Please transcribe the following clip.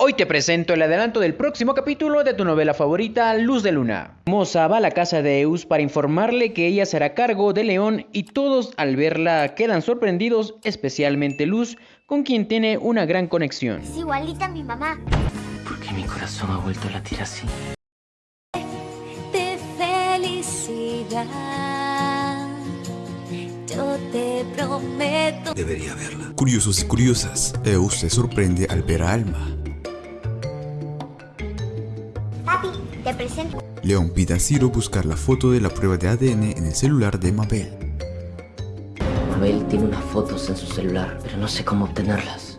Hoy te presento el adelanto del próximo capítulo de tu novela favorita, Luz de Luna. Moza va a la casa de Eus para informarle que ella será cargo de León y todos al verla quedan sorprendidos, especialmente Luz, con quien tiene una gran conexión. Es igualita a mi mamá. ¿Por qué mi corazón ha vuelto a latir así? De felicidad. Yo te prometo. Debería verla. Curiosos y curiosas, Eus se sorprende al ver a Alma. Papi, te presento. León pide a Ciro buscar la foto de la prueba de ADN en el celular de Mabel. Mabel tiene unas fotos en su celular, pero no sé cómo obtenerlas.